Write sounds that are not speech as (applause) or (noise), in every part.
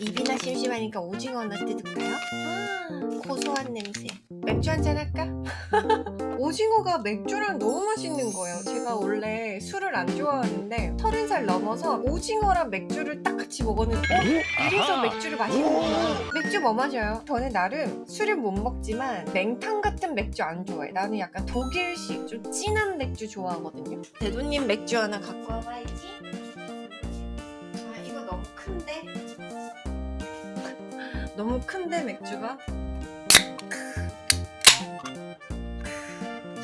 입이나 심심하니까 오징어나 뜯을까요? 아, 고소한 냄새. 맥주 한잔 할까? (laughs) 오징어가 맥주랑 너무 맛있는 거예요. 제가 원래 술을 안 좋아하는데 서른 살 넘어서 오징어랑 맥주를 딱 같이 먹었는데 어? 이래서 맥주를 마시는구나. 맥주 뭐 마셔요? 저는 나름 술을 못 먹지만 냉탕 같은 맥주 안 좋아해. 나는 약간 독일식 좀 진한 맥주 좋아하거든요. 대도님 맥주 하나 갖고 와봐야지. 아 이거 너무 큰데? 너무 큰데 맥주가?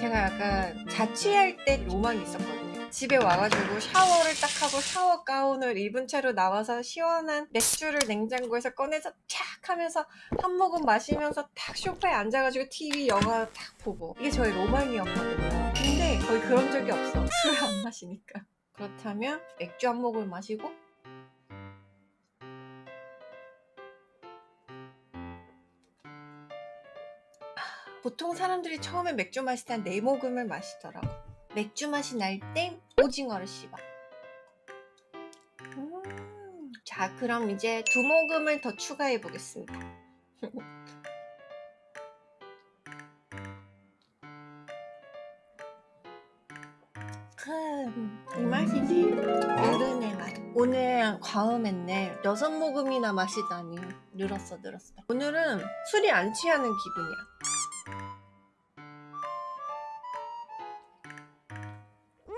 제가 약간 자취할 때 로망이 있었거든요. 집에 와가지고 샤워를 딱 하고 샤워 가운을 입은 채로 나와서 시원한 맥주를 냉장고에서 꺼내서 탁 하면서 한 모금 마시면서 탁 소파에 앉아가지고 TV 영화 탁 보고 이게 저의 로망이었거든요. 근데 거의 그런 적이 없어. 술안 마시니까. 그렇다면 맥주 한 모금 마시고 보통 사람들이 처음에 맥주 마실 때 한 네 모금을 마시더라고. 맥주 맛이 날땐 오징어를 씹어. 음, 자, 그럼 이제 두 모금을 더 추가해 보겠습니다. 음, 이 맛이지. 어른의 맛. 오늘 과음했네. 여섯 모금이나 마시다니. 늘었어, 늘었어. 오늘은 술이 안 취하는 기분이야.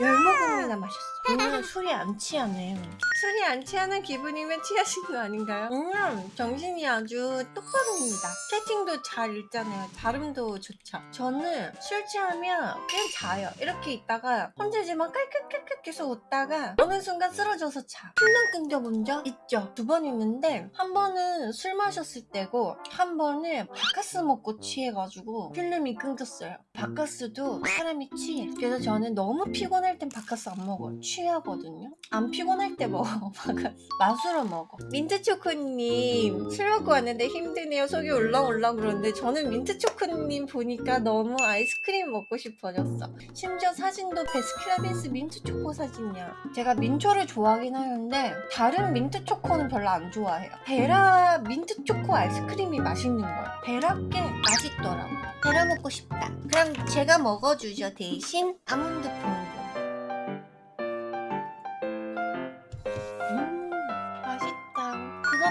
열 모금이나 마셨어. 오늘은 술이 안 취하네. 술이 안 취하는 기분이면 취하신 거 아닌가요? 음, 정신이 아주 똑바로입니다. 채팅도 잘 읽잖아요. 발음도 좋죠. 저는 술 취하면 그냥 자요. 이렇게 있다가 혼자지만 깔깔깔깔 계속 웃다가 어느 순간 쓰러져서 자. 필름 끊겨본 적 있죠? 두 번 있는데 한 번은 술 마셨을 때고 한 번은 바카스 먹고 취해가지고 필름이 끊겼어요. 바카스도 사람이 취해. 그래서 저는 너무 피곤할 땐 바카스 안 먹어요. 취하거든요. 안 피곤할 때 먹어. 바카스. 맛으로 먹어. 민트초코님 술 먹고 왔는데 힘드네요. 속이 울렁울렁 그러는데 저는 민트초코님 보니까 너무 아이스크림 먹고 싶어졌어. 심지어 사진도 베스킨라빈스 민트초코 사진이야. 제가 민초를 좋아하긴 하는데 다른 민트초코는 별로 안 좋아해요. 베라 민트초코 아이스크림이 맛있는 거야. 베라께 맛있더라고. 베라 먹고 싶다. 그럼 제가 먹어주죠 대신 아몬드 봉봉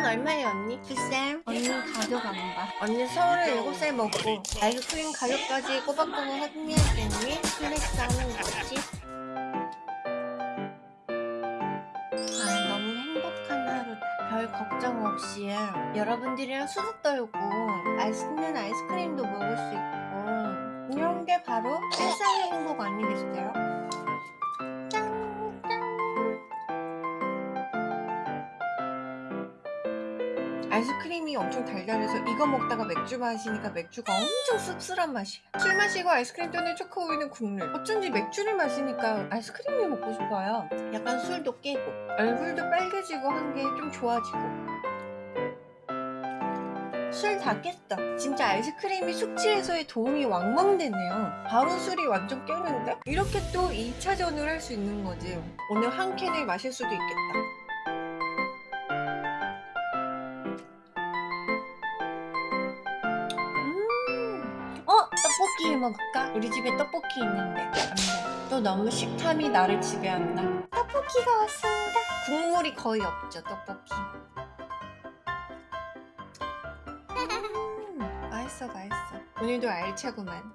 얼마예요 언니? 글쎄 언니는 가격 안 봐. 언니 서울에 7살 먹고 아이스크림 가격까지 꼬박꼬박 확인했더니 flex 하는 거지. 아 너무 행복한 하루다. 별 걱정 없이 여러분들이랑 수다 떨고 맛있는 아이스크림도 먹을 수 있고 이런 게 바로 일상의 행복 아니겠어요? 크림이 엄청 달달해서 이거 먹다가 맥주 마시니까 맥주가 엄청 씁쓸한 맛이야 술 마시고 아이스크림 또는 초코우유는 국물 어쩐지 맥주를 마시니까 아이스크림이 먹고 싶어요. 약간 술도 깨고. 얼굴도 빨개지고 한 게 좀 좋아지고. 술 다 깼어 진짜 아이스크림이 숙취 해소에 도움이 왕왕 되네요. 바로 술이 완전 깨는데? 이렇게 또 2차전을 할 수 있는 거지. 오늘 한 캔을 마실 수도 있겠다 떡볶이 먹을까? 우리 집에 떡볶이 있는데. 안돼. 또 너무 식탐이 나를 지배한다 떡볶이가 왔습니다. 국물이 거의 없죠 떡볶이. (laughs) 음, 맛있어 맛있어. 오늘도 알차구만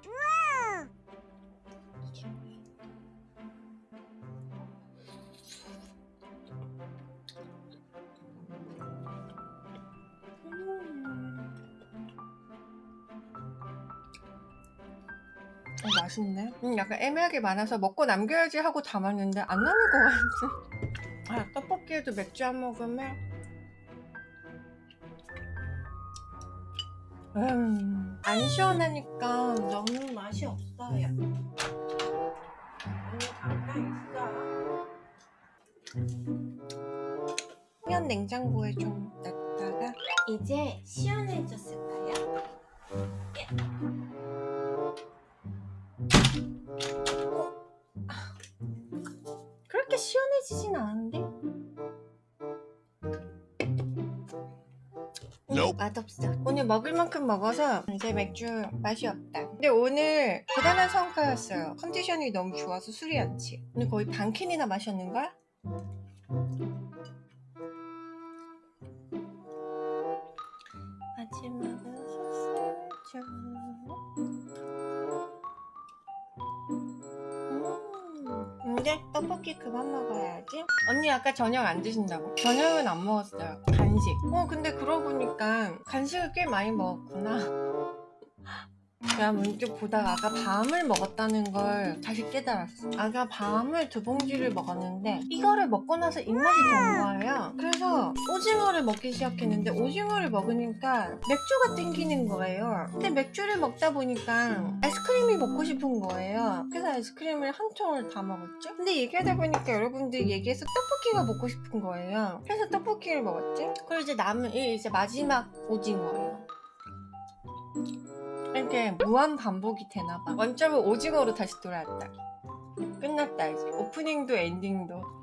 어, 맛있네. 음, 약간 애매하게 많아서 먹고 남겨야지 하고 담았는데 안 남을 것 같아. 아, 떡볶이에도 맥주 한 모금에. 음, 안 시원하니까 너무 맛이 없어요. 음, 잠깐 있어. 면 냉장고에 좀 놨다가 이제 시원해졌을까요? 그 시원해지진 않은데? Nope. 맛없어. 오늘 먹을 만큼 먹어서 이제 맥주 맛이 없다. 근데 오늘 대단한 성과였어요. 컨디션이 너무 좋아서 술이 안 취해. 오늘 거의 반 캔이나 마셨는걸? 마지막은 소스죠. 음, 이제 떡볶이 그만 먹어야지. 언니 아까 저녁 안 드신다고? 저녁은 안 먹었어요. 간식. 어 근데 그러고 보니까 간식을 꽤 많이 먹었구나. 내가 문득 보다가 아까 밤을 먹었다는 걸 다시 깨달았어. 아까 밤을 두 봉지를 먹었는데 이거를 먹고 나서 입맛이 든 거예요. 그래서 오징어를 먹기 시작했는데 오징어를 먹으니까 맥주가 땡기는 거예요. 근데 맥주를 먹다 보니까 아이스크림이 먹고 싶은 거예요. 그래서 아이스크림을 한 통을 다 먹었죠. 근데 얘기하다 보니까 여러분들이 얘기해서 떡볶이가 먹고 싶은 거예요. 그래서 떡볶이를 먹었지. 그리고 이제 남은 이 이제 마지막 오징어예요. 이렇게 무한 반복이 되나봐. 원점은 오징어로 다시 돌아왔다. 끝났다 이제. 오프닝도 엔딩도